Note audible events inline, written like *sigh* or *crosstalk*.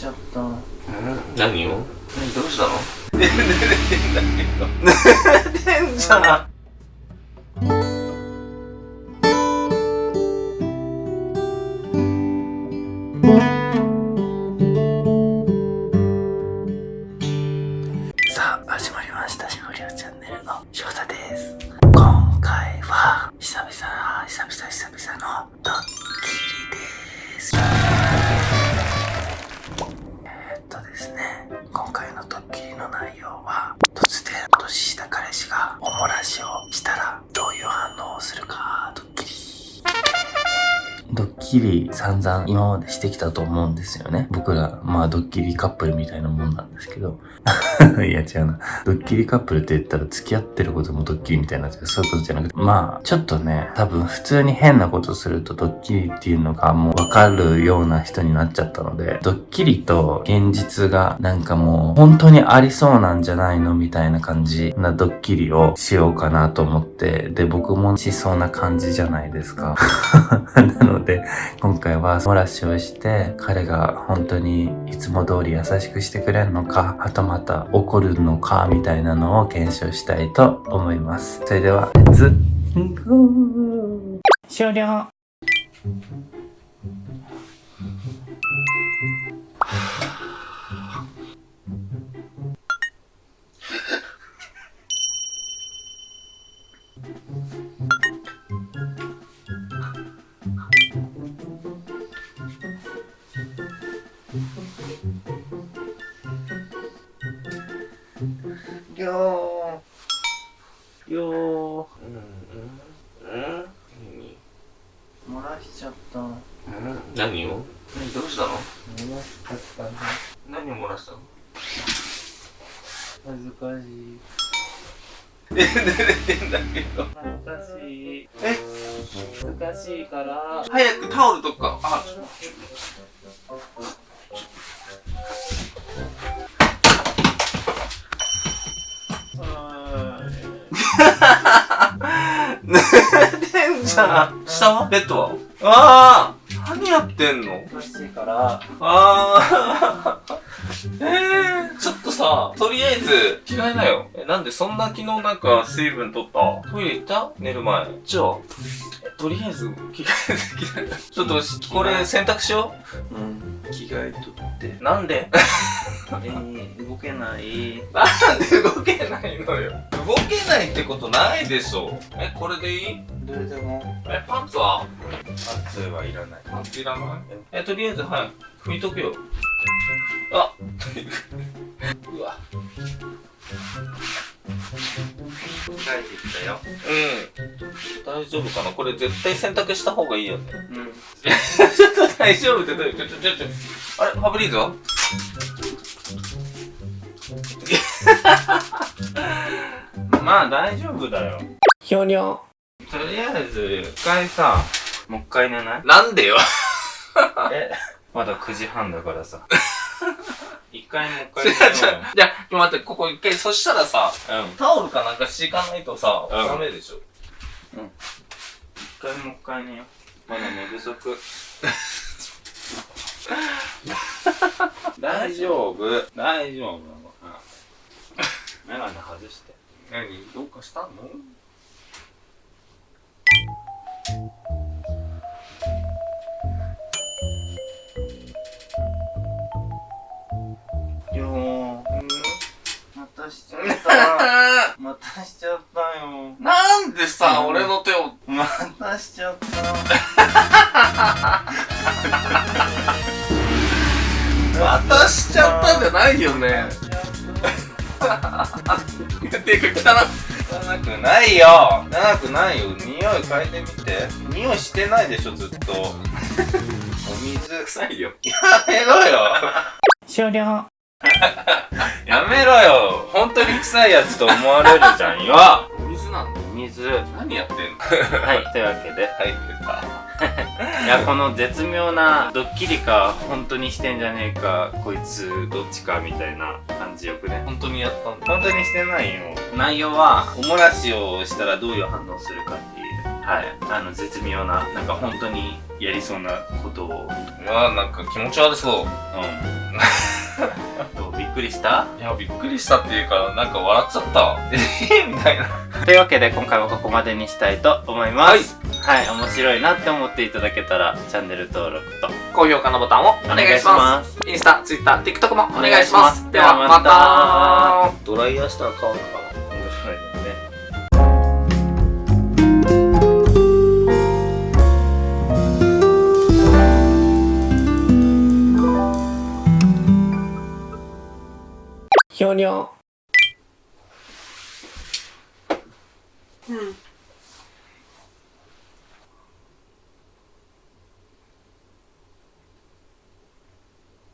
ちゃった。何を？何どうしたの？寝てんじゃんの内容は突然年下彼氏がおもらしをしたドッキリ散々今までしてきたと思うんですよね。僕ら、まあドッキリカップルみたいなもんなんですけど。*laughs* いや違うな。ドッキリカップルって言ったら付き合ってることもドッキリみたいなそういうことじゃなくて、まあちょっとね、多分普通に変なことするとドッキリっていうのがもうわかるような人になっちゃったので、ドッキリと現実がなんかもう本当にありそうなんじゃないのみたいな感じなドッキリをしようかなと思って、で僕もしそうな感じじゃないですか。*laughs* なので、今回は漏らしをして、彼が本当にいつも通り優しくしてくれるのか、はたまた怒るのか、みたいなのを検証したいと思います。それでは、レッツゴー終了 *laughs* よーようんうんうんー漏らしちゃった。漏何を？何どうしたの？らしちゃったね。何を漏らしたの？恥ずかしい。え、寝てんだけど。恥ずかしい。え恥ずかしいから。早くタオルとかあ *laughs* 寝てんじゃん。下は？ベッドは？あ何やってんの？あおかしいから。あー。えー、ちょっとさ、とりあえず、着替えなよ。え、なんでそんな昨日なんか水分取った？トイレ行った？寝る前。じゃあ、えとりあえず、着替えてきた *laughs* ちょっと、これ洗濯しようん。着替えとって。う。なんで？*laughs* えー、動けない。なんで動けないのよ。動けないってことないでしょ。え、これでいい？どれでも。え、パンツは？パンツはいらない。パンツいらない？え、とりあえず、はい。拭いとくよ。あう *laughs* わ。帰ってきたよ。うん。大丈夫かな？これ絶対洗濯した方がいいよね。うん。*laughs* ちょっと大丈夫ってどういう？ちょ、ちょ、ちょ、ちょ。あれ？ファブリーズは *laughs* まあ大丈夫だよ。ひょにょ。とりあえず、一回さ、もう一回寝ない？なんでよ。*laughs* え、まだ9時半だからさ。一回もう一。*laughs* 回。じゃあ、待って、ここ一回、そしたらさ、うん。タオルかなんか敷かないとさ、うんダメでしょ。一回もう一回寝よう。まだ寝不足。*laughs* 大丈夫。大丈夫。うん。メガネ外して。何？どうかしたの？た。またしちゃったよ。なんでさ、うん。俺の手を。またしちゃった。渡しちゃった。んじゃないよね。ていうか、汚汚くないよ汚くないよ匂い嗅いでみて匂いしてないでしょずっとお水臭いよ。やめろよ終了 *laughs* やめろよ。本当に臭いやつと思われるじゃんよ。水なんだ。水。は何やってんの？いというわけで。入ってた。*laughs* いやこの絶妙なドッキリか本当にしてんじゃねえかこいつどっちかみたいな感じよくね。本当にやったんだ。本当にしてないよ。内容はおもらしをしたらどういう反応するかっていう。はい。あの絶妙ななんか本当にやりそうなことを。うわなんか気持ち悪そう。うん *laughs* どうびっくりした？いや、びっくりしたっていうか、なんか笑っちゃった。ええみたいな。というわけで今回はここまでにしたいと思いますはい、面白いなって思っていただけたらチャンネル登録と高評価のボタンをお願いします。すインスタ、ツイッター、TikTok もお願いします。お願いしますではまたドライヤーしたら顔とか Hmm.